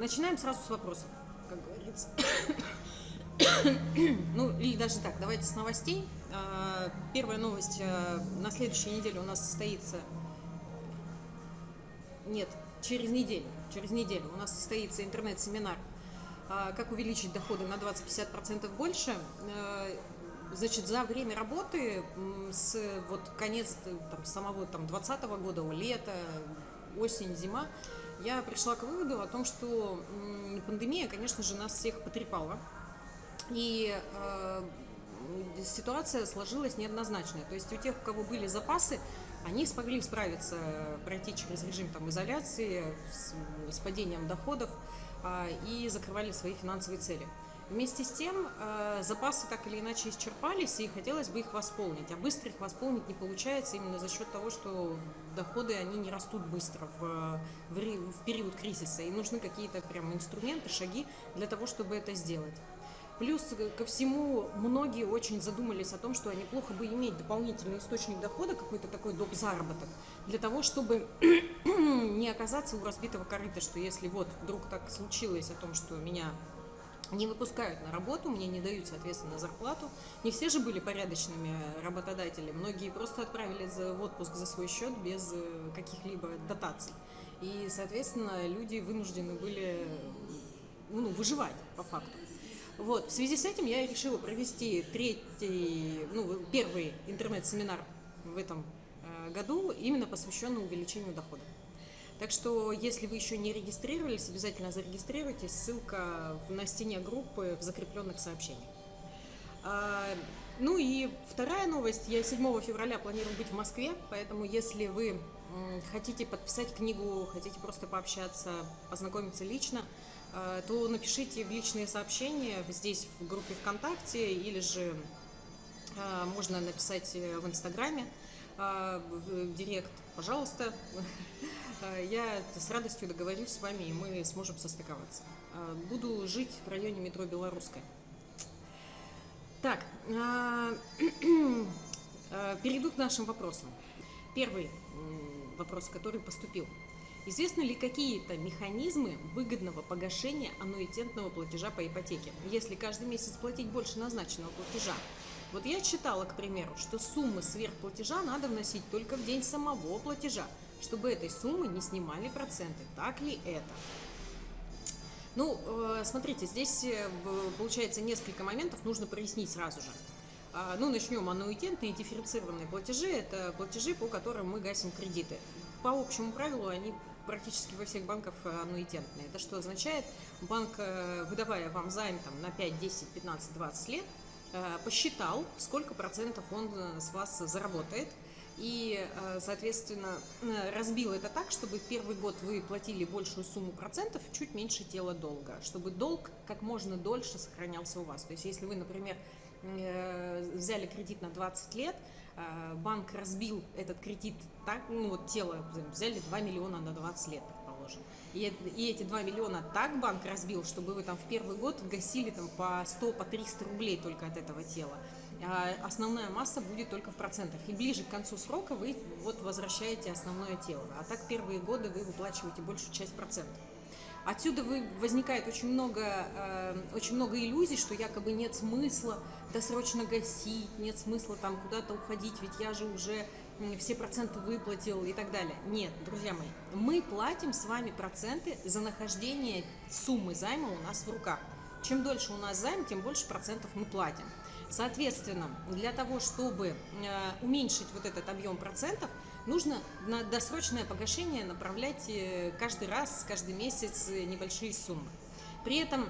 начинаем сразу с вопросов, как говорится. ну, или даже так, давайте с новостей. А, первая новость. А, на следующей неделе у нас состоится... Нет, через неделю. Через неделю у нас состоится интернет-семинар а, как увеличить доходы на 20-50% больше. Значит, за время работы с вот конец там, самого там 20 года, лета, осень, зима, я пришла к выводу о том, что пандемия, конечно же, нас всех потрепала. И э, ситуация сложилась неоднозначная. То есть у тех, у кого были запасы, они смогли справиться, пройти через режим там, изоляции с, с падением доходов э, и закрывали свои финансовые цели. Вместе с тем э, запасы так или иначе исчерпались, и хотелось бы их восполнить. А быстро их восполнить не получается именно за счет того, что доходы они не растут быстро в, в, в период кризиса. И нужны какие-то прям инструменты, шаги для того, чтобы это сделать. Плюс ко всему, многие очень задумались о том, что неплохо бы иметь дополнительный источник дохода, какой-то такой доп. заработок, для того, чтобы не оказаться у разбитого корыта, что если вот вдруг так случилось о том, что меня не выпускают на работу, мне не дают, соответственно, зарплату. Не все же были порядочными работодателями, многие просто отправили в отпуск за свой счет без э, каких-либо дотаций. И, соответственно, люди вынуждены были ну, выживать по факту. Вот, в связи с этим я решила провести третий, ну, первый интернет-семинар в этом э, году, именно посвященный увеличению дохода. Так что, если вы еще не регистрировались, обязательно зарегистрируйтесь. Ссылка на стене группы в закрепленных сообщениях. А, ну и вторая новость. Я 7 февраля планирую быть в Москве, поэтому если вы хотите подписать книгу, хотите просто пообщаться, познакомиться лично, а, то напишите в личные сообщения здесь в группе ВКонтакте или же а, можно написать в Инстаграме в директ, пожалуйста. Э, я с радостью договорюсь с вами, и мы сможем состыковаться. Э, буду жить в районе метро Белорусская. Так, э, перейду к нашим вопросам. Первый вопрос, который поступил. Известны ли какие-то механизмы выгодного погашения аннуитетного платежа по ипотеке, если каждый месяц платить больше назначенного платежа? Вот я читала, к примеру, что суммы сверхплатежа надо вносить только в день самого платежа, чтобы этой суммы не снимали проценты. Так ли это? Ну, э, смотрите, здесь э, получается несколько моментов, нужно прояснить сразу же. А, ну, начнем. Аннуитетные дифференцированные платежи – это платежи, по которым мы гасим кредиты. По общему правилу они практически во всех банках аннуитетные. Это что означает? Банк, э, выдавая вам займ там, на 5, 10, 15, 20 лет, посчитал, сколько процентов он с вас заработает – и, э, соответственно, э, разбил это так, чтобы первый год вы платили большую сумму процентов, чуть меньше тела долга, чтобы долг как можно дольше сохранялся у вас. То есть, если вы, например, э, взяли кредит на 20 лет, банк разбил этот кредит так, ну вот тело, взяли 2 миллиона на 20 лет, предположим. И, эти 2 миллиона так банк разбил, чтобы вы там в первый год гасили там по 100, по 300 рублей только от этого тела. А основная масса будет только в процентах. И ближе к концу срока вы вот возвращаете основное тело. А так первые годы вы выплачиваете большую часть процентов. Отсюда вы, возникает очень много, э, очень много иллюзий, что якобы нет смысла досрочно гасить, нет смысла там куда-то уходить, ведь я же уже все проценты выплатил и так далее. Нет, друзья мои, мы платим с вами проценты за нахождение суммы займа у нас в руках. Чем дольше у нас займ, тем больше процентов мы платим. Соответственно, для того, чтобы э, уменьшить вот этот объем процентов, нужно на досрочное погашение направлять э, каждый раз, каждый месяц э, небольшие суммы. При этом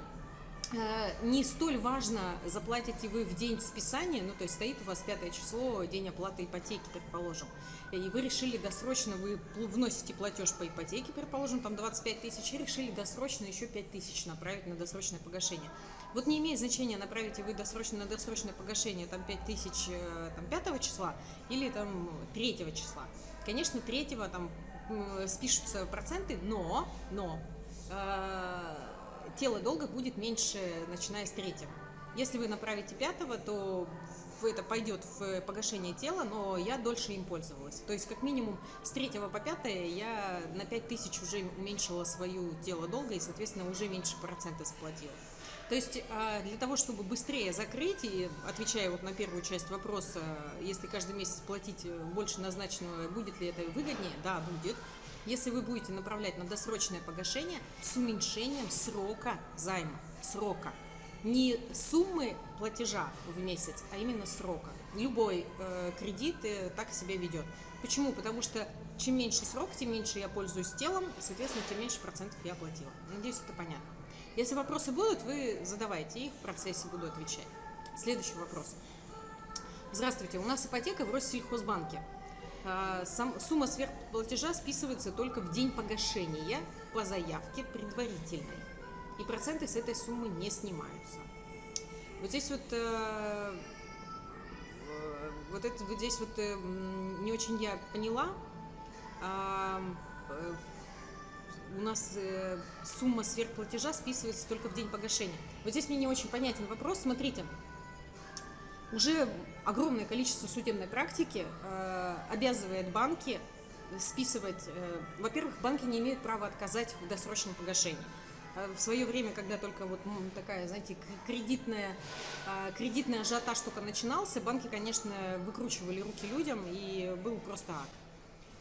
не столь важно, заплатите вы в день списания, ну то есть стоит у вас пятое число, день оплаты ипотеки, предположим, и вы решили досрочно, вы вносите платеж по ипотеке, предположим, там 25 тысяч, и решили досрочно еще 5 тысяч направить на досрочное погашение. Вот не имеет значения, направите вы досрочно на досрочное погашение там 5 тысяч э, там, 5 числа или там 3 числа. Конечно, 3 там спишутся проценты, но, но э, тело долга будет меньше, начиная с 3. Если вы направите 5, то это пойдет в погашение тела, но я дольше им пользовалась. То есть, как минимум, с 3 по 5 я на 5 тысяч уже уменьшила свою тело долго и, соответственно, уже меньше процента заплатила. То есть а, для того, чтобы быстрее закрыть, и отвечая вот на первую часть вопроса, если каждый месяц платить больше назначенного, будет ли это выгоднее? Да, будет. Если вы будете направлять на досрочное погашение с уменьшением срока займа, срока, не суммы платежа в месяц, а именно срока. Любой э, кредит э, так себя ведет. Почему? Потому что чем меньше срок, тем меньше я пользуюсь телом, соответственно, тем меньше процентов я оплатила. Надеюсь, это понятно. Если вопросы будут, вы задавайте их, в процессе буду отвечать. Следующий вопрос. Здравствуйте, у нас ипотека в Россельхозбанке. А, сам, сумма сверхплатежа списывается только в день погашения по заявке предварительной. И проценты с этой суммы не снимаются. Вот здесь вот, э, э вот, это, вот здесь вот э, не очень я поняла. У нас э, сумма сверхплатежа списывается только в день погашения. Вот здесь мне не очень понятен вопрос. Смотрите, уже огромное количество судебной практики э, обязывает банки списывать. Э, во-первых, банки не имеют права отказать в досрочном погашении. В свое время, когда только вот такая, знаете, кредитная, кредитный ажиотаж только начинался, банки, конечно, выкручивали руки людям, и был просто ад.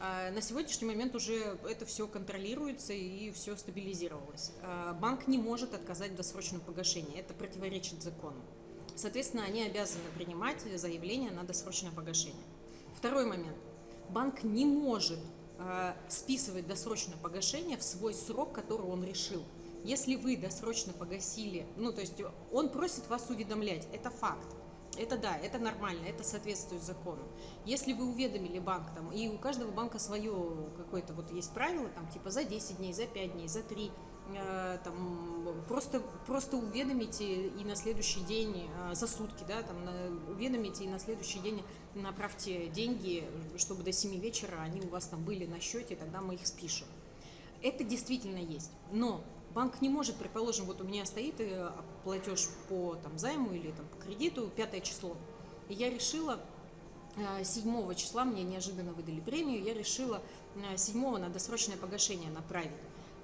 А на сегодняшний момент уже это все контролируется и все стабилизировалось. А банк не может отказать в досрочном погашении, это противоречит закону. Соответственно, они обязаны принимать заявление на досрочное погашение. Второй момент. Банк не может э, списывать досрочное погашение в свой срок, который он решил. Если вы досрочно погасили, ну то есть он просит вас уведомлять, это факт. Это да, это нормально, это соответствует закону. Если вы уведомили банк, там, и у каждого банка свое какое-то вот есть правило, там, типа за 10 дней, за 5 дней, за 3, э, там, просто, просто уведомите и на следующий день, э, за сутки, да, там, на, уведомите и на следующий день направьте деньги, чтобы до 7 вечера они у вас там были на счете, тогда мы их спишем. Это действительно есть. Но банк не может, предположим, вот у меня стоит э, платеж по там, займу или там, по кредиту, пятое число, и я решила 7 э, числа, мне неожиданно выдали премию, я решила 7 э, на досрочное погашение направить.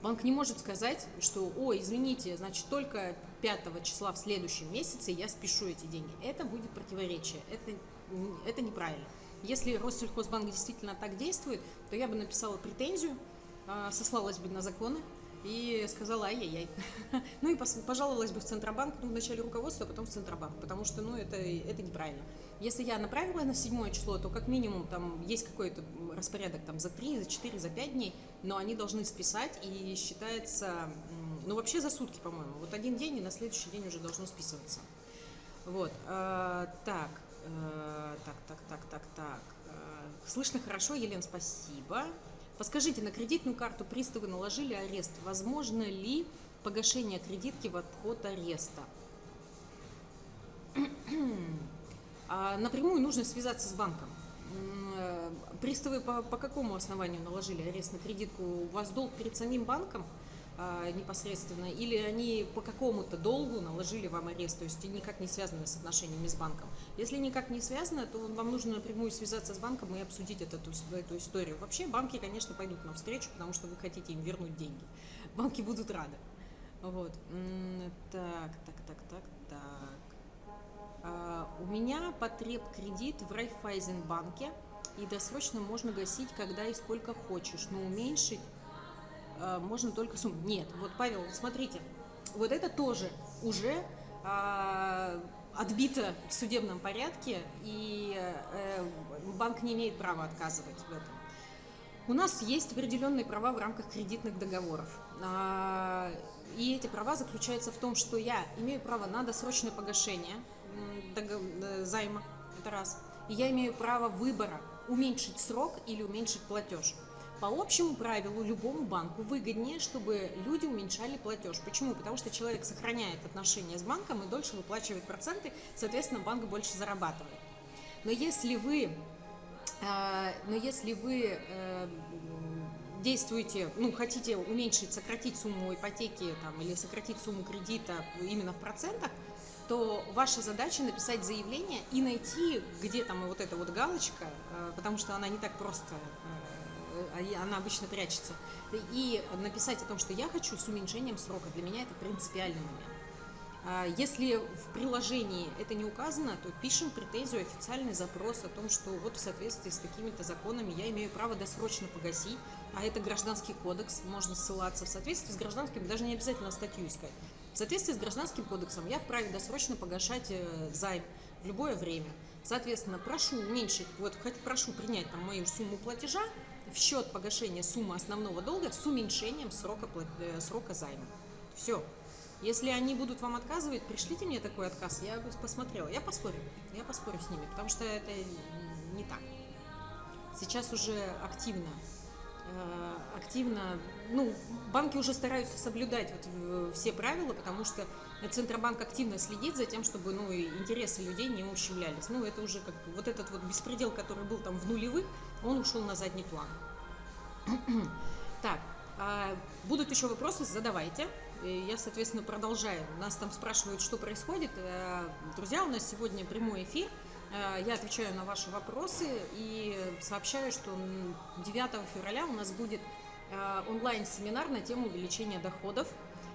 Банк не может сказать, что, о, извините, значит, только 5 числа в следующем месяце я спешу эти деньги. Это будет противоречие, это, это неправильно. Если Россельхозбанк действительно так действует, то я бы написала претензию, сослалась бы на законы, и сказала ай-яй-яй. ну и пожаловалась бы в Центробанк, ну, вначале руководство, а потом в Центробанк, потому что, ну, это, это неправильно. Если я направила на седьмое число, то как минимум там есть какой-то распорядок там за 3, за 4, за 5 дней, но они должны списать и считается, ну, вообще за сутки, по-моему. Вот один день и на следующий день уже должно списываться. Вот, э, так, э, так, так, так, так, так. Э, слышно хорошо, Елен, спасибо. Подскажите, на кредитную карту приставы наложили арест. Возможно ли погашение кредитки в обход ареста? А напрямую нужно связаться с банком. Э, приставы по, по какому основанию наложили арест на кредитку? У вас долг перед самим банком? А, непосредственно, или они по какому-то долгу наложили вам арест, то есть никак не связаны с отношениями с банком. Если никак не связано, то вам нужно напрямую связаться с банком и обсудить эту, эту историю. Вообще банки, конечно, пойдут навстречу, потому что вы хотите им вернуть деньги. Банки будут рады. Вот. Так, так, так, так, так. А, у меня потреб кредит в Райфайзенбанке, и досрочно можно гасить, когда и сколько хочешь, но уменьшить можно только сумму. Нет, вот, Павел, смотрите, вот это тоже уже а, отбито в судебном порядке, и э, банк не имеет права отказывать в этом. У нас есть определенные права в рамках кредитных договоров. А, и эти права заключаются в том, что я имею право на досрочное погашение э, займа, это раз. И я имею право выбора уменьшить срок или уменьшить платеж. По общему правилу любому банку выгоднее, чтобы люди уменьшали платеж. Почему? Потому что человек сохраняет отношения с банком и дольше выплачивает проценты, соответственно, банк больше зарабатывает. Но если вы, э, но если вы э, действуете, ну, хотите уменьшить, сократить сумму ипотеки там, или сократить сумму кредита именно в процентах, то ваша задача написать заявление и найти, где там вот эта вот галочка, э, потому что она не так просто, она обычно прячется, и написать о том, что я хочу с уменьшением срока. Для меня это принципиальный момент. А если в приложении это не указано, то пишем претензию, официальный запрос о том, что вот в соответствии с такими-то законами я имею право досрочно погасить, а это гражданский кодекс, можно ссылаться в соответствии с гражданским, даже не обязательно статью искать. В соответствии с гражданским кодексом я вправе досрочно погашать э, займ в любое время. Соответственно, прошу уменьшить, вот прошу принять там мою сумму платежа в счет погашения суммы основного долга с уменьшением срока, э, срока займа. Все. Если они будут вам отказывать, пришлите мне такой отказ, я посмотрела. Я поспорю, я поспорю с ними, потому что это не так. Сейчас уже активно, э, активно, ну, банки уже стараются соблюдать вот все правила, потому что Центробанк активно следит за тем, чтобы, ну, интересы людей не ущемлялись. Ну, это уже как вот этот вот беспредел, который был там в нулевых, он ушел на задний план. Так, а будут еще вопросы, задавайте. Я, соответственно, продолжаю. Нас там спрашивают, что происходит. Э, друзья, у нас сегодня прямой эфир. Э, я отвечаю на ваши вопросы и сообщаю, что 9 февраля у нас будет э, онлайн-семинар на тему увеличения доходов.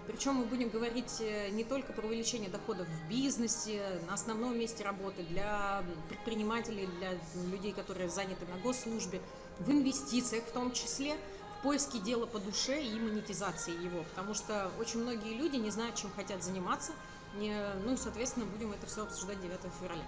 Причем мы будем говорить не только про увеличение доходов в бизнесе, на основном месте работы, для предпринимателей, для людей, которые заняты на госслужбе, в инвестициях в том числе – поиске дела по душе и монетизации его, потому что очень многие люди не знают, чем хотят заниматься, ну, соответственно, будем это все обсуждать 9 февраля.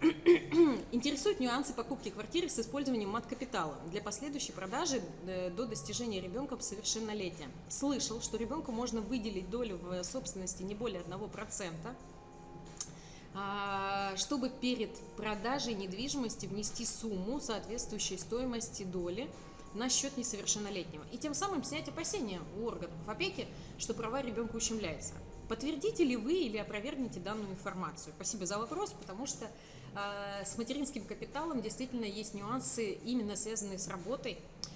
Интересуют нюансы покупки квартиры с использованием мат-капитала для последующей продажи э, до достижения ребенком совершеннолетия. Слышал, что ребенку можно выделить долю в собственности не более 1%, а, чтобы перед продажей недвижимости внести сумму, соответствующей стоимости доли, на счет несовершеннолетнего и тем самым снять опасения у органов опеки, что права ребенка ущемляются. Подтвердите ли вы или опровергните данную информацию? Спасибо за вопрос, потому что э, с материнским капиталом действительно есть нюансы, именно связанные с работой а,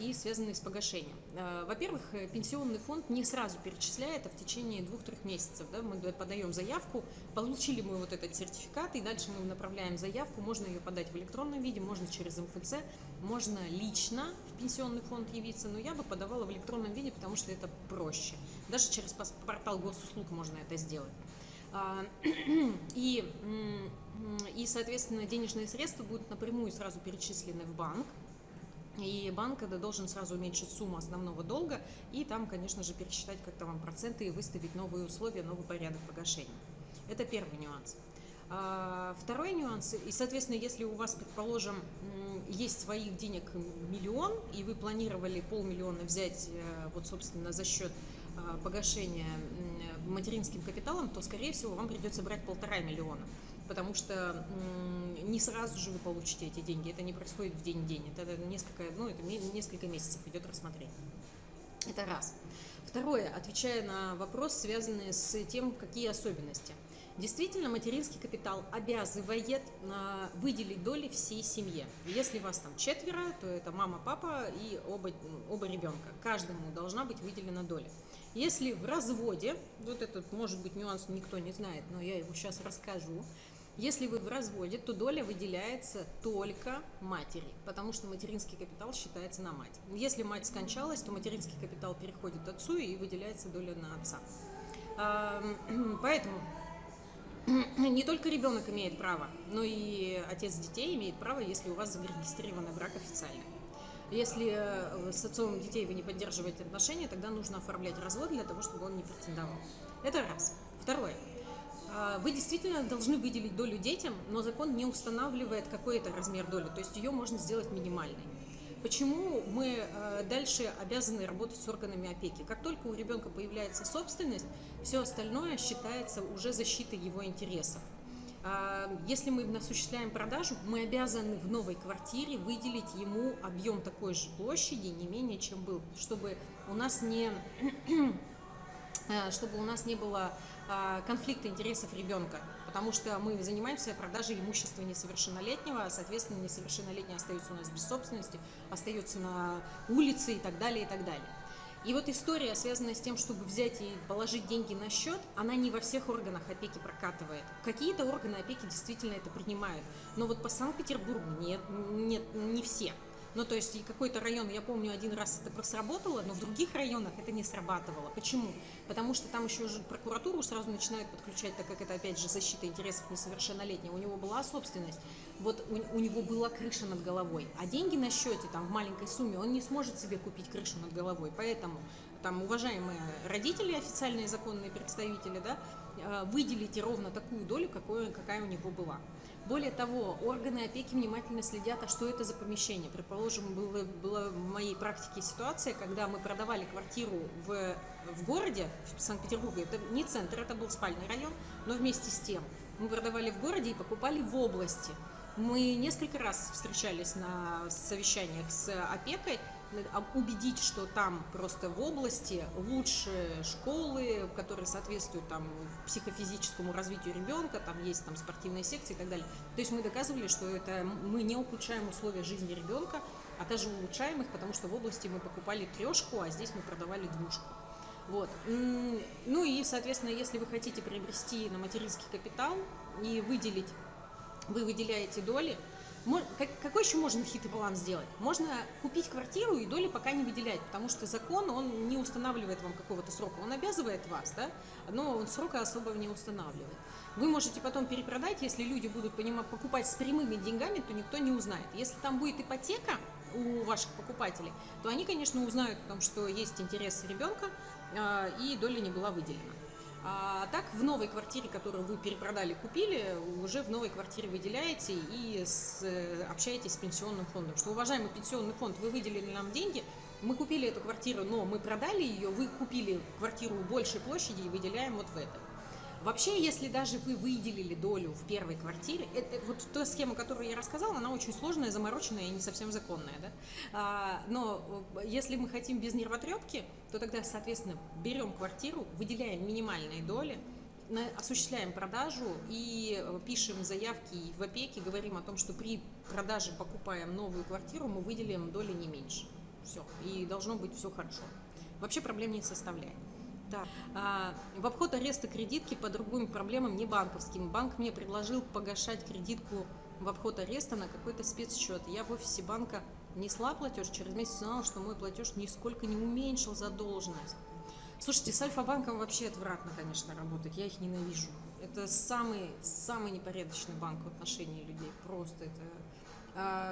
и связанные с погашением. А, во-первых, пенсионный фонд не сразу перечисляет, а в течение двух-трех месяцев. Да, мы подаем заявку, получили мы вот этот сертификат, и дальше мы направляем заявку. Можно ее подать в электронном виде, можно через МФЦ, можно лично в пенсионный фонд явиться, но я бы подавала в электронном виде, потому что это проще. Даже через портал госуслуг можно это сделать. А, и, и, соответственно, денежные средства будут напрямую сразу перечислены в банк, и банк должен сразу уменьшить сумму основного долга и там, конечно же, пересчитать как-то вам проценты и выставить новые условия, новый порядок погашения. Это первый нюанс. А, второй нюанс, и, соответственно, если у вас, предположим, есть своих денег миллион, и вы планировали полмиллиона взять, э, вот, собственно, за счет а, погашения материнским капиталом, то, скорее всего, вам придется брать полтора миллиона потому что не сразу же вы получите эти деньги, это не происходит в день-день, это несколько, ну, это несколько месяцев идет рассмотрение. Это раз. Второе, отвечая на вопрос, связанный с тем, какие особенности. Действительно, материнский капитал обязывает а, выделить доли всей семье. Если вас там четверо, то это мама, папа и оба, оба ребенка. Каждому должна быть выделена доля. Если в разводе, вот этот может быть нюанс никто не знает, но я его сейчас расскажу, если вы в разводе, то доля выделяется только матери, потому что материнский капитал считается на мать. Если мать скончалась, то материнский капитал переходит отцу и выделяется доля на отца. Поэтому не только ребенок имеет право, но и отец детей имеет право, если у вас зарегистрирован брак официально. Если э, с отцом детей вы не поддерживаете отношения, тогда нужно оформлять развод для того, чтобы он не претендовал. Это раз. Второе. А, вы действительно должны выделить долю детям, но закон не устанавливает какой-то размер доли, то есть ее можно сделать минимальной. Почему мы э, дальше обязаны работать с органами опеки? Как только у ребенка появляется собственность, все остальное считается уже защитой его интересов. А, если мы осуществляем продажу, мы обязаны в новой квартире выделить ему объем такой же площади, не менее чем был, чтобы у нас не, э, чтобы у нас не было конфликта интересов ребенка, потому что мы занимаемся продажей имущества несовершеннолетнего, а, соответственно, несовершеннолетний остается у нас без собственности, остается на улице и так далее, и так далее. И вот история, связанная с тем, чтобы взять и положить деньги на счет, она не во всех органах опеки прокатывает. Какие-то органы опеки действительно это принимают, но вот по Санкт-Петербургу нет, нет, не все. Ну, то есть какой-то район, я помню, один раз это сработало, но в других районах это не срабатывало. Почему? Потому что там еще прокуратуру сразу начинают подключать, так как это, опять же, защита интересов несовершеннолетнего. У него была собственность, вот у, у него была крыша над головой, а деньги на счете, там, в маленькой сумме, он не сможет себе купить крышу над головой. Поэтому, там, уважаемые родители, официальные законные представители, да, э, выделите ровно такую долю, какую, какая у него была. Более того, органы опеки внимательно следят, а что это за помещение. Предположим, было, была в моей практике ситуация, когда мы продавали квартиру в, в городе, в Санкт-Петербурге, это не центр, это был спальный район, но вместе с тем мы продавали в городе и покупали в области. Мы несколько раз встречались на совещаниях с опекой, убедить, что там просто в области лучшие школы, которые соответствуют там психофизическому развитию ребенка, там есть там спортивные секции и так далее. То есть мы доказывали, что это мы не ухудшаем условия жизни ребенка, а даже улучшаем их, потому что в области мы покупали трешку, а здесь мы продавали двушку. Вот. Ну и, соответственно, если вы хотите приобрести на материнский капитал и выделить, вы выделяете доли, какой еще можно хитрый план сделать? Можно купить квартиру и доли пока не выделять, потому что закон, он не устанавливает вам какого-то срока. Он обязывает вас, да, но он срока особого не устанавливает. Вы можете потом перепродать, если люди будут понимать, покупать с прямыми деньгами, то никто не узнает. Если там будет ипотека у ваших покупателей, то они, конечно, узнают о том, что есть интерес ребенка, а, и доля не была выделена. А так в новой квартире, которую вы перепродали, купили, уже в новой квартире выделяете и с, э, общаетесь с пенсионным фондом. Что, уважаемый пенсионный фонд, вы выделили нам деньги, мы купили эту квартиру, но мы продали ее, вы купили квартиру большей площади и выделяем вот в этой. Вообще, если даже вы выделили долю в первой квартире, это, вот та схема, которую я рассказала, она очень сложная, замороченная и не совсем законная. Да? А, но э, если мы хотим без нервотрепки, то тогда, соответственно, берем квартиру, выделяем минимальные доли, осуществляем продажу и э, пишем заявки в опеке, говорим о том, что при продаже покупаем новую квартиру, мы выделим доли не меньше. Все. И должно быть все хорошо. Вообще проблем не составляет. Да. А, в обход ареста кредитки по другим проблемам, не банковским. Банк мне предложил погашать кредитку в обход ареста на какой-то спецсчет. Я в офисе банка несла платеж, через месяц узнала, что мой платеж нисколько не уменьшил задолженность. Слушайте, с Альфа-банком вообще отвратно, конечно, работать. Я их ненавижу. Это самый, самый непорядочный банк в отношении людей. Просто это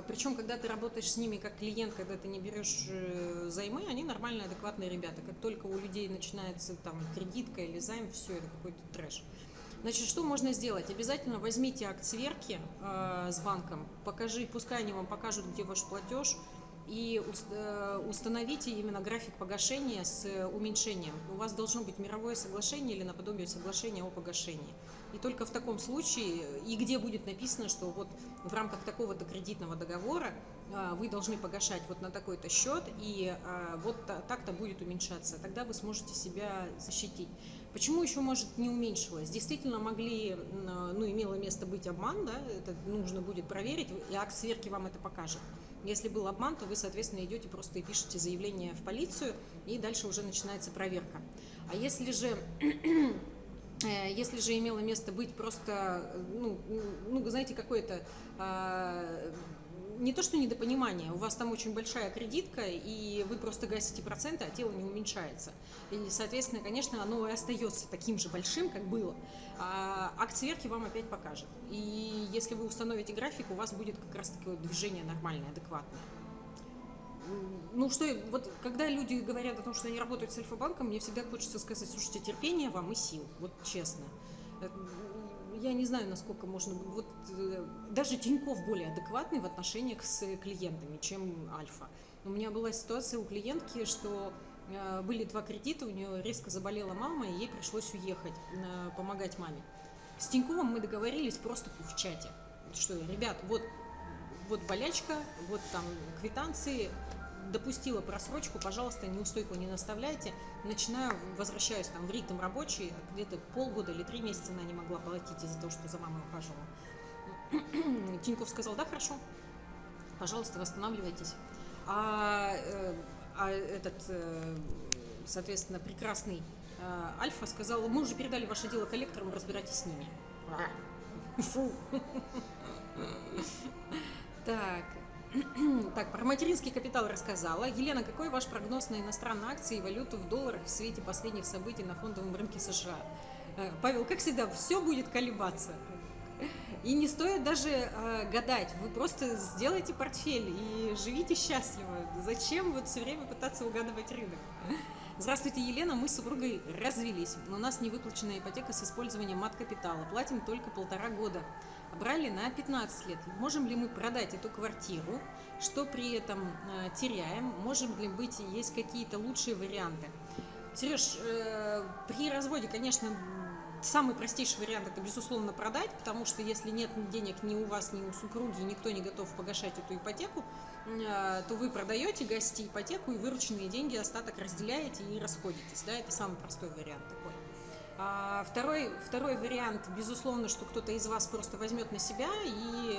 Причем, когда ты работаешь с ними как клиент, когда ты не берешь э, займы, они нормальные, адекватные ребята. Как только у людей начинается там кредитка или займ, все, это какой-то трэш. Значит, что можно сделать? Обязательно возьмите акт сверки э, с банком, покажи, пускай они вам покажут, где ваш платеж, и э, установите именно график погашения с уменьшением. У вас должно быть мировое соглашение или наподобие соглашения о погашении. И только в таком случае, и где будет написано, что вот в рамках такого-то кредитного договора а, вы должны погашать вот на такой-то счет, и а, вот так-то будет уменьшаться, тогда вы сможете себя защитить. Почему еще, может, не уменьшилось? Действительно могли, ну, имело место быть обман, да, это нужно будет проверить, и акт сверки вам это покажет. Если был обман, то вы, соответственно, идете просто и пишете заявление в полицию, и дальше уже начинается проверка. А если же если же имело место быть просто, ну, ну знаете, какое-то а, не то что недопонимание, у вас там очень большая кредитка, и вы просто гасите проценты, а тело не уменьшается. И, соответственно, конечно, оно и остается таким же большим, как было. А акт сверки вам опять покажет. И если вы установите график, у вас будет как раз таки движение нормальное, адекватное ну что, вот когда люди говорят о том, что они работают с Альфа-банком, мне всегда хочется сказать, слушайте, терпение вам и сил, вот честно. Э, я не знаю, насколько можно... Вот э, даже Тиньков более адекватный в отношениях с клиентами, чем Альфа. У меня была ситуация у клиентки, что э, были два кредита, у нее резко заболела мама, и ей пришлось уехать, помогать маме. С Тиньковым мы договорились просто в чате, что, ребят, вот вот болячка, вот там квитанции, допустила просрочку, пожалуйста, неустойку не наставляйте. Начинаю, возвращаюсь там в ритм рабочий, где-то полгода или три месяца она не могла платить из-за того, что за мамой ухаживала. Тиньков сказал, да, хорошо, пожалуйста, восстанавливайтесь. А, э, а этот, э, соответственно, прекрасный э, Альфа сказал, мы уже передали ваше дело коллекторам, разбирайтесь с ними. Фу. Так. Так, про материнский капитал рассказала. Елена, какой ваш прогноз на иностранные акции и валюту в долларах в свете последних событий на фондовом рынке США? Э, Павел, как всегда, все будет колебаться. И не стоит даже э, гадать, вы просто сделайте портфель и живите счастливо. Зачем вот все время пытаться угадывать рынок? Здравствуйте, Елена, мы с супругой развелись, но у нас не выплаченная ипотека с использованием мат-капитала, платим только полтора года брали на 15 лет. Можем ли мы продать эту квартиру, что при этом э, теряем? Можем ли быть, есть какие-то лучшие варианты? Сереж, э, при разводе, конечно, самый простейший вариант это, безусловно, продать, потому что если нет денег ни у вас, ни у супруги, никто не готов погашать эту ипотеку, э, то вы продаете, гасите ипотеку и вырученные деньги остаток разделяете и расходитесь. Да, это самый простой вариант. А второй, второй вариант, безусловно, что кто-то из вас просто возьмет на себя, и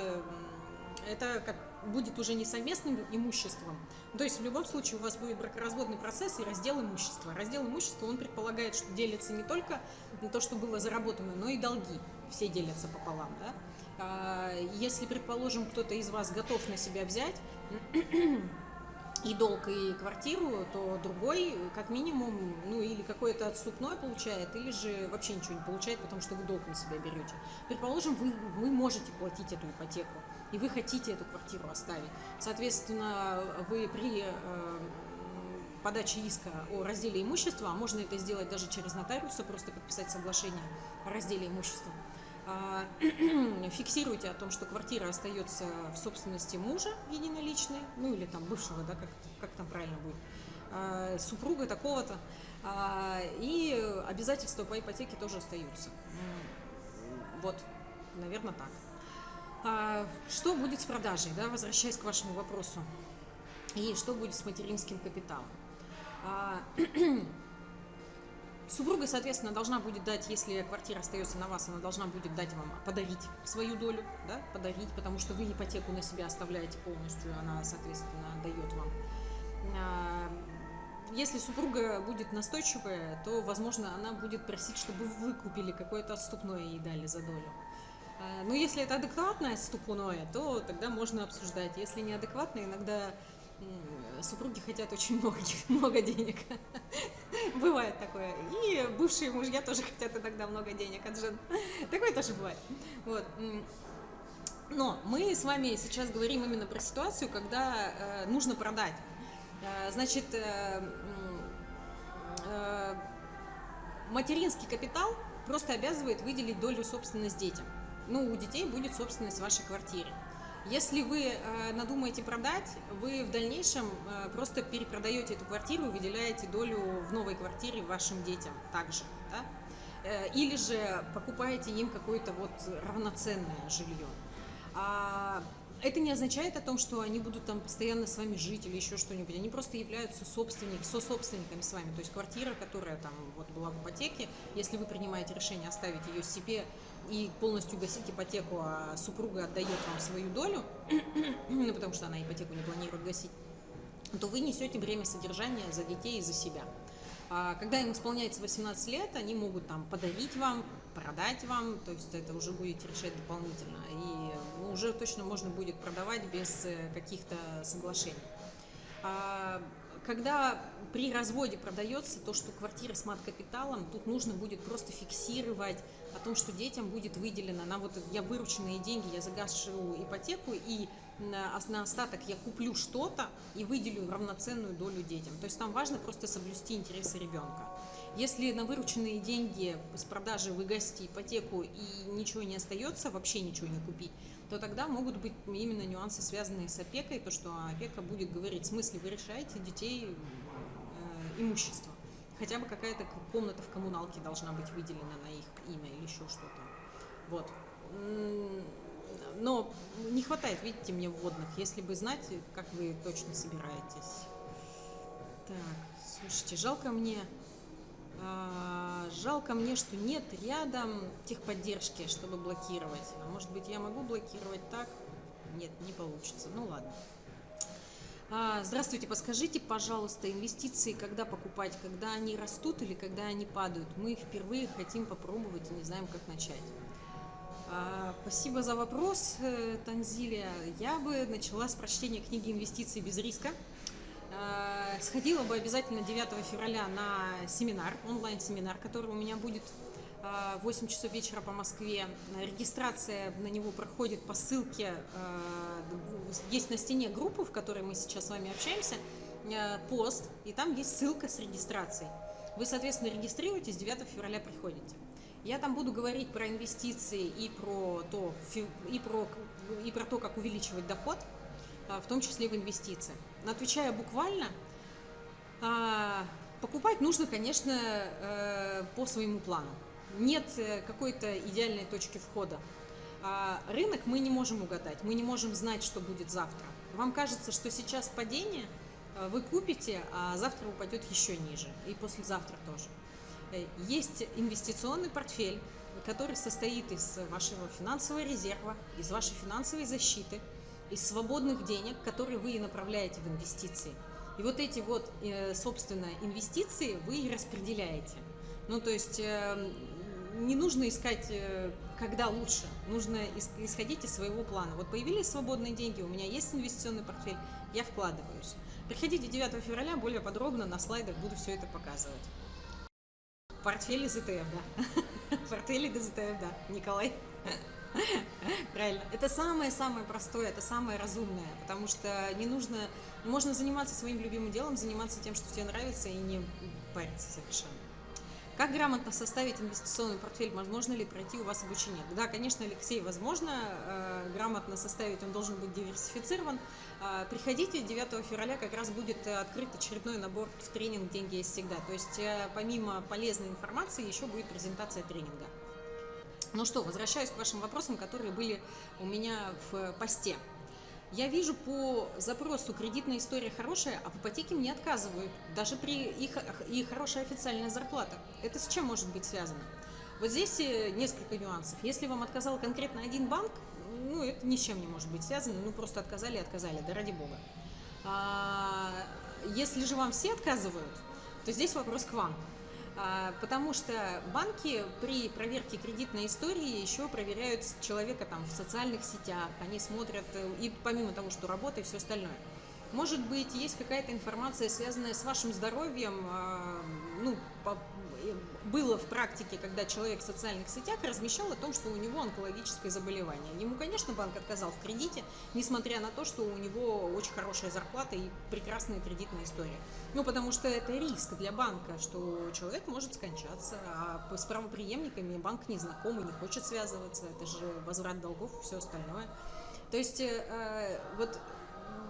это как будет уже не совместным имуществом. То есть в любом случае у вас будет бракоразводный процесс и раздел имущества. Раздел имущества, он предполагает, что делится не только на то, что было заработано, но и долги. Все делятся пополам. Да? А если, предположим, кто-то из вас готов на себя взять, и долг, и квартиру, то другой, как минимум, ну или какое-то отступное получает, или же вообще ничего не получает, потому что вы долг на себя берете. Предположим, вы, вы можете платить эту ипотеку, и вы хотите эту квартиру оставить. Соответственно, вы при э, подаче иска о разделе имущества, а можно это сделать даже через нотариуса, просто подписать соглашение о разделе имущества, фиксируйте о том, что квартира остается в собственности мужа единоличной, ну или там бывшего, да, как, как там правильно будет, а, супруга такого-то, а, и обязательства по ипотеке тоже остаются. Вот, наверное, так. Что будет с продажей, да, возвращаясь к вашему вопросу, и что будет с материнским капиталом? Супруга, соответственно, должна будет дать, если квартира остается на вас, она должна будет дать вам, подарить свою долю, да, подарить, потому что вы ипотеку на себя оставляете полностью, она, соответственно, дает вам. А, если супруга будет настойчивая, то, возможно, она будет просить, чтобы вы купили какое-то отступное и дали за долю. А, но если это адекватное отступное, то тогда можно обсуждать. Если неадекватное, иногда супруги хотят очень много, много денег. Бывает такое. И бывшие мужья тоже хотят иногда много денег от жен. Такое тоже бывает. Вот. Но мы с вами сейчас говорим именно про ситуацию, когда э, нужно продать. Э, значит, э, э, материнский капитал просто обязывает выделить долю собственность детям. Ну, у детей будет собственность в вашей квартире. Если вы э, надумаете продать, вы в дальнейшем э, просто перепродаете эту квартиру и выделяете долю в новой квартире вашим детям также. Да? Э, или же покупаете им какое-то вот равноценное жилье. А это не означает о том, что они будут там постоянно с вами жить или еще что-нибудь. Они просто являются собственник, со-собственниками с вами. То есть квартира, которая там вот была в ипотеке, если вы принимаете решение оставить ее себе и полностью гасить ипотеку, а супруга отдает вам свою долю, ну, потому что она ипотеку не планирует гасить, то вы несете бремя содержания за детей и за себя. А когда им исполняется 18 лет, они могут там подарить вам, продать вам, то есть это уже будете решать дополнительно. И ну, уже точно можно будет продавать без э, каких-то соглашений. Когда при разводе продается то, что квартира с мат-капиталом, тут нужно будет просто фиксировать о том, что детям будет выделено на вот я вырученные деньги, я загашу ипотеку и на, остаток я куплю что-то и выделю равноценную долю детям. То есть там важно просто соблюсти интересы ребенка. Если на вырученные деньги с продажи вы гасите ипотеку и ничего не остается, вообще ничего не купить, то тогда могут быть именно нюансы, связанные с опекой, то, что опека будет говорить, в смысле вы решаете детей э, имущество. Хотя бы какая-то комната в коммуналке должна быть выделена на их имя или еще что-то. Вот. Но не хватает, видите, мне вводных. Если бы знать, как вы точно собираетесь. Так, слушайте, жалко мне жалко мне, что нет рядом техподдержки, чтобы блокировать. А может быть, я могу блокировать так? Нет, не получится. Ну ладно. А, здравствуйте, подскажите, пожалуйста, инвестиции, когда покупать, когда они растут или когда они падают? Мы впервые хотим попробовать и не знаем, как начать. А, спасибо за вопрос, э, Танзилия. Я бы начала с прочтения книги «Инвестиции без риска». А, сходила бы обязательно 9 февраля на семинар, онлайн-семинар, который у меня будет 8 часов вечера по Москве. Регистрация на него проходит по ссылке, а, есть на стене группы, в которой мы сейчас с вами общаемся, пост, и там есть ссылка с регистрацией. Вы, соответственно, регистрируетесь, 9 февраля приходите. Я там буду говорить про инвестиции и про то, и про, и про то как увеличивать доход, в том числе в инвестициях. Отвечая буквально, а, покупать нужно, конечно, э, по своему плану. Нет э, какой-то идеальной точки входа. А, рынок мы не можем угадать, мы не можем знать, что будет завтра. Вам кажется, что сейчас падение, э, вы купите, а завтра упадет еще ниже, и послезавтра тоже. Есть инвестиционный портфель, который состоит из вашего финансового резерва, из вашей финансовой защиты, из свободных денег, которые вы направляете в инвестиции. И вот эти вот, э, собственно, инвестиции вы распределяете. Ну, то есть э, не нужно искать, когда лучше, нужно исходить из своего плана. Вот появились свободные деньги, у меня есть инвестиционный портфель, я вкладываюсь. Приходите 9 февраля, более подробно на слайдах буду все это показывать. Портфель из ETF, да. Портфель из ETF, да. Николай. Правильно. Это самое-самое простое, это самое разумное, потому что не нужно, можно заниматься своим любимым делом, заниматься тем, что тебе нравится, и не париться совершенно. Как грамотно составить инвестиционный портфель? Возможно ли пройти у вас обучение? Да, конечно, Алексей, возможно. Э, грамотно составить он должен быть диверсифицирован. Э, приходите, 9 февраля как раз будет открыт очередной набор в тренинг «Деньги есть всегда». То есть э, помимо полезной информации еще будет презентация тренинга. Ну что, возвращаюсь к вашим вопросам, которые были у меня в посте. Я вижу по запросу кредитная история хорошая, а в ипотеке мне отказывают, даже при их, и хорошая официальная зарплата. Это с чем может быть связано? Вот здесь э, несколько нюансов. Если вам отказал конкретно один банк, ну, это ни с чем не может быть связано, ну, просто отказали и отказали, да ради бога. А, если же вам все отказывают, то здесь вопрос к вам. А, потому что банки при проверке кредитной истории еще проверяют человека там в социальных сетях, они смотрят, э, и помимо того, что работа и все остальное. Может быть, есть какая-то информация, связанная с вашим здоровьем, а, ну, было в практике, когда человек в социальных сетях размещал о том, что у него онкологическое заболевание. Ему, конечно, банк отказал в кредите, несмотря на то, что у него очень хорошая зарплата и прекрасная кредитная история. Ну, потому что это риск для банка, что человек может скончаться, а с правоприемниками банк не знаком и не хочет связываться, это же возврат долгов и все остальное. То есть, э, вот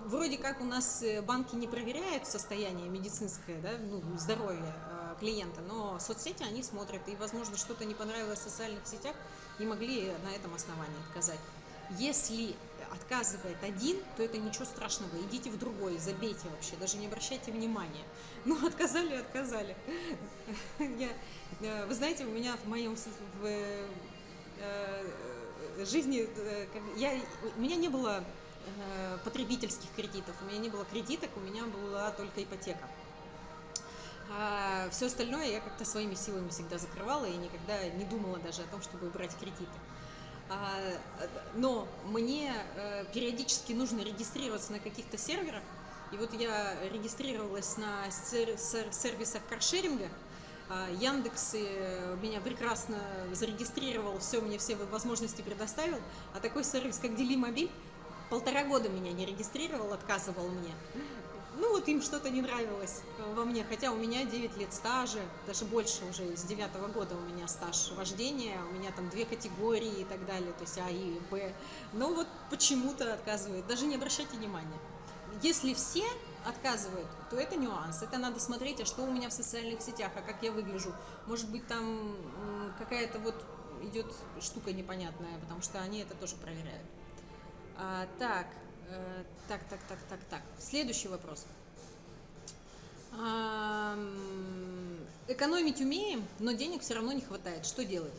вроде как у нас банки не проверяют состояние медицинское, да, ну, здоровье, клиента, но соцсети они смотрят, и, возможно, что-то не понравилось в социальных сетях, и могли на этом основании отказать. Если отказывает один, то это ничего страшного, идите в другой, забейте вообще, даже не обращайте внимания. Ну, отказали, отказали. Я, э, вы знаете, у меня в моем в, э, жизни, э, я, у меня не было потребительских кредитов, у меня не было кредиток, у меня была только ипотека. А все остальное я как-то своими силами всегда закрывала и никогда не думала даже о том, чтобы брать кредиты. А, но мне э, периодически нужно регистрироваться на каких-то серверах, и вот я регистрировалась на сервисах каршеринга, а, Яндекс э, меня прекрасно зарегистрировал, все мне все возможности предоставил, а такой сервис, как Делимобиль, полтора года меня не регистрировал, отказывал мне ну вот им что-то не нравилось во мне, хотя у меня 9 лет стажа, даже больше уже, с 9 -го года у меня стаж вождения, у меня там две категории и так далее, то есть А и Б, но вот почему-то отказывают, даже не обращайте внимания. Если все отказывают, то это нюанс, это надо смотреть, а что у меня в социальных сетях, а как я выгляжу, может быть там какая-то вот идет штука непонятная, потому что они это тоже проверяют. А, так, Э, так, так, так, так, так. Следующий вопрос. Экономить умеем, но денег все равно не хватает. Что делать?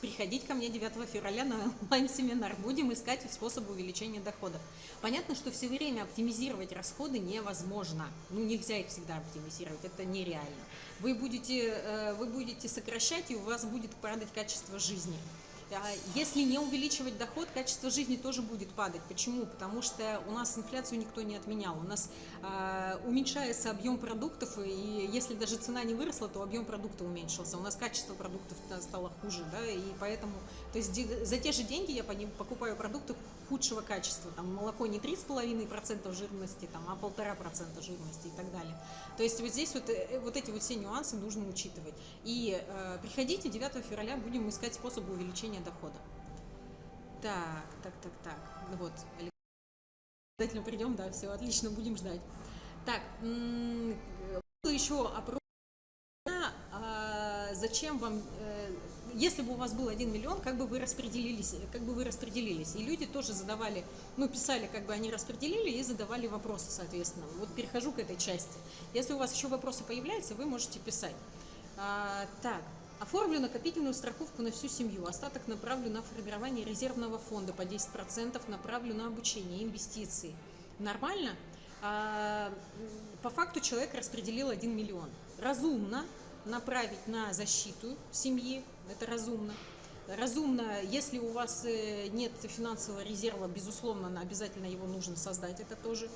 приходить ко мне 9 февраля на онлайн-семинар. Будем искать способы увеличения дохода. Понятно, что все время оптимизировать расходы невозможно. Ну, нельзя их всегда оптимизировать, это нереально. Вы будете, э, вы будете сокращать, и у вас будет падать качество жизни. А если не увеличивать доход, качество жизни тоже будет падать. Почему? Потому что у нас инфляцию никто не отменял. У нас э, уменьшается объем продуктов, и если даже цена не выросла, то объем продукта уменьшился. У нас качество продуктов стало хуже, да, и поэтому, то есть за те же деньги я покупаю продукты худшего качества. Там молоко не 3,5% жирности, там, а 1,5% жирности и так далее. То есть вот здесь вот, э, вот эти вот все нюансы нужно учитывать. И э, приходите 9 февраля, будем искать способы увеличения дохода. Так, так, так, так. Ну вот, обязательно придем, да, все, отлично, будем ждать. Так, еще опрос. А, зачем вам э, если бы у вас был 1 миллион, как бы вы распределились, как бы вы распределились. И люди тоже задавали, ну, писали, как бы они распределили и задавали вопросы, соответственно. Вот перехожу к этой части. Если у вас еще вопросы появляются, вы можете писать. А, так, оформлю накопительную страховку на всю семью. Остаток направлю на формирование резервного фонда по 10%, направлю на обучение, инвестиции. Нормально? А, по факту человек распределил 1 миллион. Разумно направить на защиту семьи, это разумно. Разумно, если у вас э, нет финансового резерва, безусловно, обязательно его нужно создать, это тоже.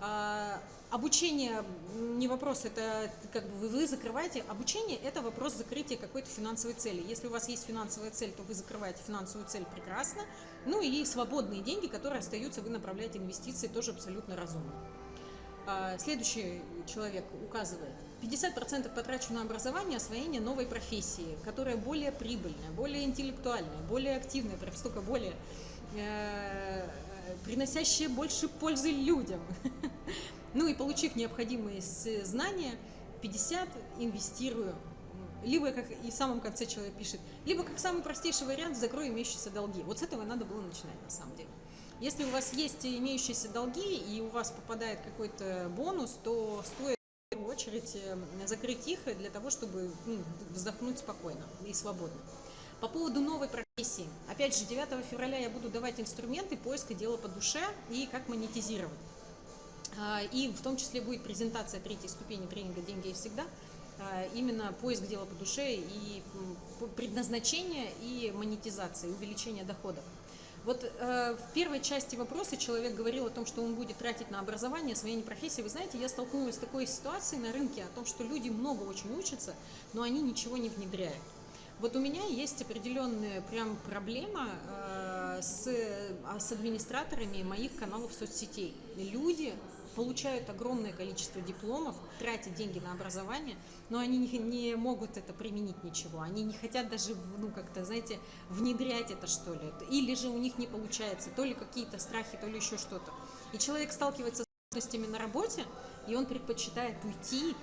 А, обучение не вопрос, это как бы вы закрываете. Обучение это вопрос закрытия какой-то финансовой цели. Если у вас есть финансовая цель, то вы закрываете финансовую цель прекрасно. Ну и свободные деньги, которые остаются, вы направляете инвестиции, тоже абсолютно разумно. А, следующий человек указывает. 50% потрачу на образование, освоение новой профессии, которая более прибыльная, более интеллектуальная, более активная, прям столько более приносящая больше пользы людям. Ну и получив необходимые знания, 50 инвестирую. Либо, как и в самом конце человек пишет, либо как самый простейший вариант, закрою имеющиеся долги. Вот с этого надо было начинать на самом деле. Если у вас есть имеющиеся долги и у вас попадает какой-то бонус, то стоит первую очередь э, закрыть их для того, чтобы ну, вздохнуть спокойно и свободно. По поводу новой профессии. Опять же, 9 февраля я буду давать инструменты поиска дела по душе и как монетизировать. А, и в том числе будет презентация третьей ступени тренинга «Деньги и всегда». А, именно поиск дела по душе и предназначение и монетизация, увеличение доходов. Вот э, в первой части вопроса человек говорил о том, что он будет тратить на образование, освоение профессии. Вы знаете, я столкнулась с такой ситуацией на рынке, о том, что люди много очень учатся, но они ничего не внедряют. Вот у меня есть определенная прям проблема э, с, а, с администраторами моих каналов соцсетей. Люди получают огромное количество дипломов, тратят деньги на образование, но они не, не могут это применить ничего. Они не хотят даже, ну, как-то, знаете, внедрять это, что ли. Или же у них не получается, то ли какие-то страхи, то ли еще что-то. И человек сталкивается с трудностями на работе, и он предпочитает уйти,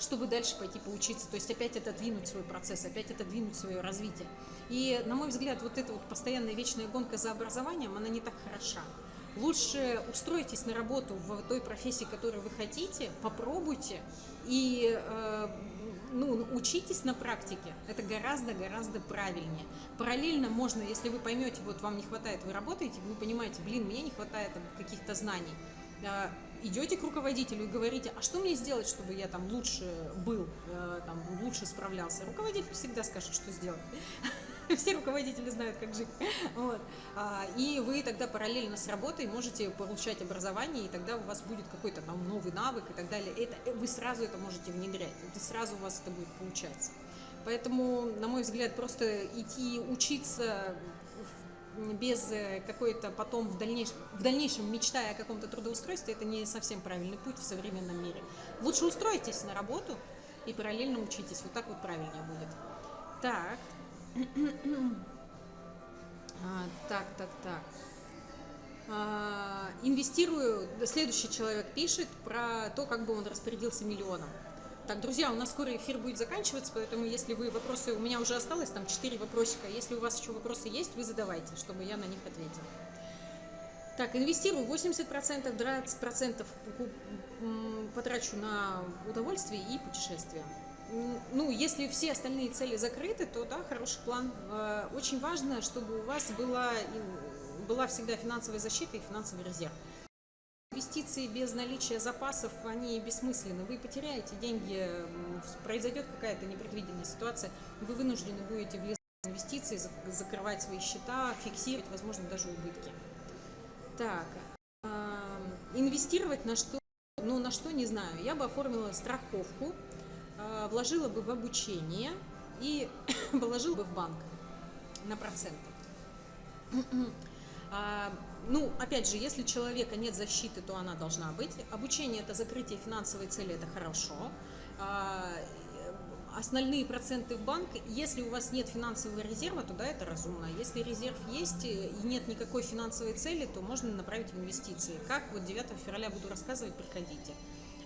чтобы дальше пойти поучиться. То есть опять отодвинуть свой процесс, опять отодвинуть свое развитие. И, на мой взгляд, вот эта вот постоянная вечная гонка за образованием, она не так хороша. Лучше устройтесь на работу в той профессии, которую вы хотите, попробуйте и э, ну, учитесь на практике. Это гораздо-гораздо правильнее. Параллельно можно, если вы поймете, вот вам не хватает, вы работаете, вы понимаете, блин, мне не хватает каких-то знаний. Э, идете к руководителю и говорите, а что мне сделать, чтобы я там лучше был, э, там, лучше справлялся. Руководитель всегда скажет, что сделать. все руководители знают, как жить. Вот. А, и вы тогда параллельно с работой можете получать образование, и тогда у вас будет какой-то там новый навык и так далее. Это, вы сразу это можете внедрять, и сразу у вас это будет получаться. Поэтому, на мой взгляд, просто идти учиться без э, какой-то потом в дальнейшем, в дальнейшем мечтая о каком-то трудоустройстве, это не совсем правильный путь в современном мире. Лучше устройтесь на работу и параллельно учитесь. Вот так вот правильнее будет. Так, а, так, так, так. А, инвестирую, следующий человек пишет про то, как бы он распорядился миллионом. Так, друзья, у нас скоро эфир будет заканчиваться, поэтому если вы вопросы, у меня уже осталось там 4 вопросика, если у вас еще вопросы есть, вы задавайте, чтобы я на них ответила. Так, инвестирую 80%, 20% потрачу на удовольствие и путешествия. ну, если все остальные цели закрыты, то да, хороший план. Э, очень важно, чтобы у вас была, была всегда финансовая защита и финансовый резерв. Инвестиции без наличия запасов, они бессмысленны. Вы потеряете деньги, произойдет какая-то непредвиденная ситуация, вы вынуждены будете влезать в инвестиции, закрывать свои счета, фиксировать, возможно, даже убытки. Так, инвестировать на что, ну на что не знаю. Я бы оформила страховку, а, вложила бы в обучение и положила бы в банк на проценты. Ну, опять же, если человека нет защиты, то она должна быть. Обучение – это закрытие финансовой цели, это хорошо. А, основные проценты в банк, если у вас нет финансового резерва, то да, это разумно. Если резерв есть и нет никакой финансовой цели, то можно направить в инвестиции. Как вот 9 февраля буду рассказывать, приходите.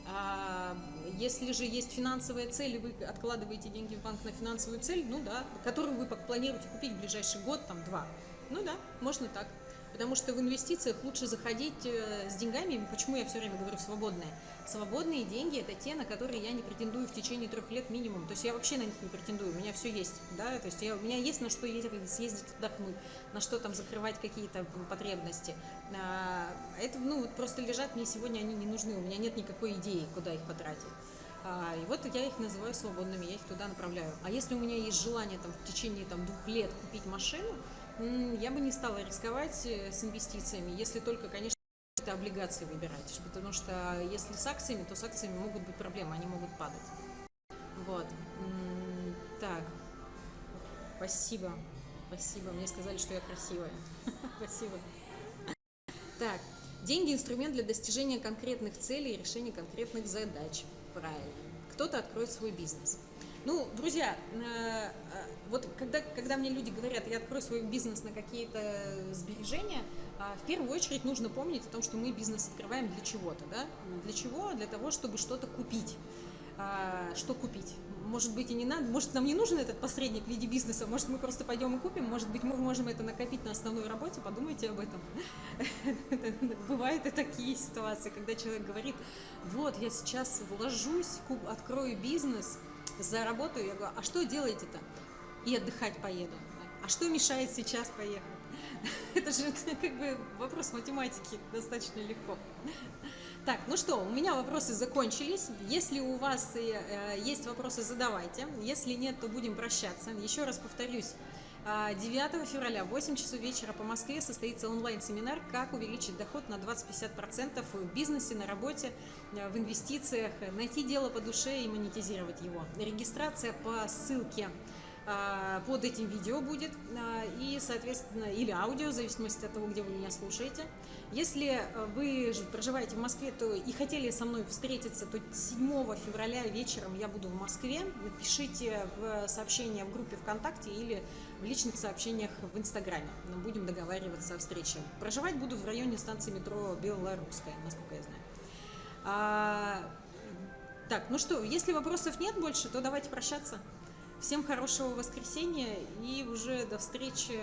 А если же есть финансовая цель, и вы откладываете деньги в банк на финансовую цель, ну да, которую вы планируете купить в ближайший год, там, два, ну да, можно так. Потому что в инвестициях лучше заходить э, с деньгами, почему я все время говорю свободные. Свободные деньги – это те, на которые я не претендую в течение трех лет минимум. То есть я вообще на них не претендую, у меня все есть. Да? То есть я, у меня есть на что съездить отдохнуть, на что там закрывать какие-то потребности. А, это ну, просто лежат, мне сегодня они не нужны, у меня нет никакой идеи, куда их потратить. А, и вот я их называю свободными, я их туда направляю. А если у меня есть желание там, в течение там, двух лет купить машину, я бы не стала рисковать э, с инвестициями, если только, конечно, это облигации выбирать, потому что если с акциями, то с акциями могут быть проблемы, они могут падать. Вот. Так. Спасибо. Спасибо. Мне сказали, что я красивая. Спасибо. Так. Деньги – инструмент для достижения конкретных целей и решения конкретных задач. Правильно. Кто-то откроет свой бизнес. Ну, друзья, э, э, вот когда, когда мне люди говорят, я открою свой бизнес на какие-то сбережения, а, в первую очередь нужно помнить о том, что мы бизнес открываем для чего-то, да? Для чего? Для того, чтобы что-то купить. А, что купить? Может быть и не надо, может нам не нужен этот посредник в виде бизнеса, может мы просто пойдем и купим, может быть мы можем это накопить на основной работе, подумайте об этом. Бывают и такие ситуации, когда человек говорит, вот я сейчас вложусь, открою бизнес, заработаю, я говорю, а что делаете-то? И отдыхать поеду. А что мешает сейчас поехать? Это же как бы вопрос математики достаточно легко. Так, ну что, у меня вопросы закончились. Если у вас э, есть вопросы, задавайте. Если нет, то будем прощаться. Еще раз повторюсь. 9 а, февраля в 8 часов вечера по Москве состоится онлайн-семинар «Как увеличить доход на 20-50% в бизнесе, на работе, в инвестициях, найти дело по душе и монетизировать его». Регистрация по ссылке под этим видео будет, а, и, соответственно, или аудио, в зависимости от того, где вы меня слушаете. Если э, вы проживаете в Москве то и хотели со мной встретиться, то 7 февраля вечером я буду в Москве. Пишите в сообщения в группе ВКонтакте или в личных сообщениях в Инстаграме. Мы будем договариваться о встрече. Проживать буду в районе станции метро Белорусская, насколько я знаю. А, так, ну что, если вопросов нет больше, то давайте прощаться. Всем хорошего воскресенья и уже до встречи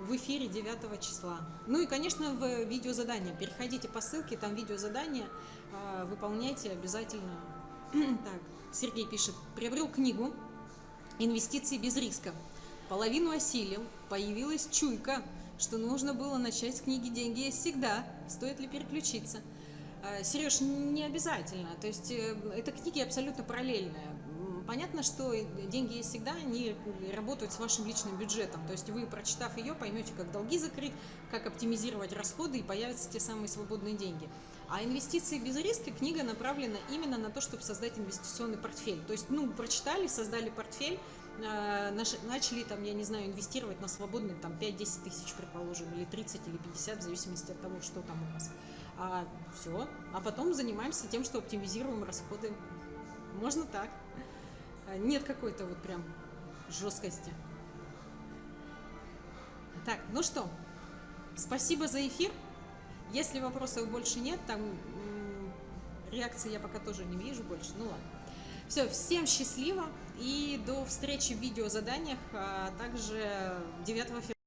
в эфире 9 числа. Ну и, конечно, в видеозадание. Переходите по ссылке, там видеозадание, а, выполняйте обязательно. Так, Сергей пишет, приобрел книгу «Инвестиции без риска». Половину осилил, появилась чуйка, что нужно было начать с книги «Деньги есть всегда». Стоит ли переключиться? А, Сереж, не обязательно. То есть э, это книги абсолютно параллельные. Понятно, что деньги есть всегда, они работают с вашим личным бюджетом. То есть вы, прочитав ее, поймете, как долги закрыть, как оптимизировать расходы и появятся те самые свободные деньги. А инвестиции без риска книга направлена именно на то, чтобы создать инвестиционный портфель. То есть, ну, прочитали, создали портфель, э, начали там, я не знаю, инвестировать на свободные там 5-10 тысяч, предположим, или 30, или 50, в зависимости от того, что там у вас. А все. А потом занимаемся тем, что оптимизируем расходы. Можно так. А, нет какой-то вот прям жесткости. Так, ну что, спасибо за эфир. Если вопросов больше нет, там реакции я пока тоже не вижу больше, ну ладно. Все, всем счастливо и до встречи в видеозаданиях, а также 9 февраля.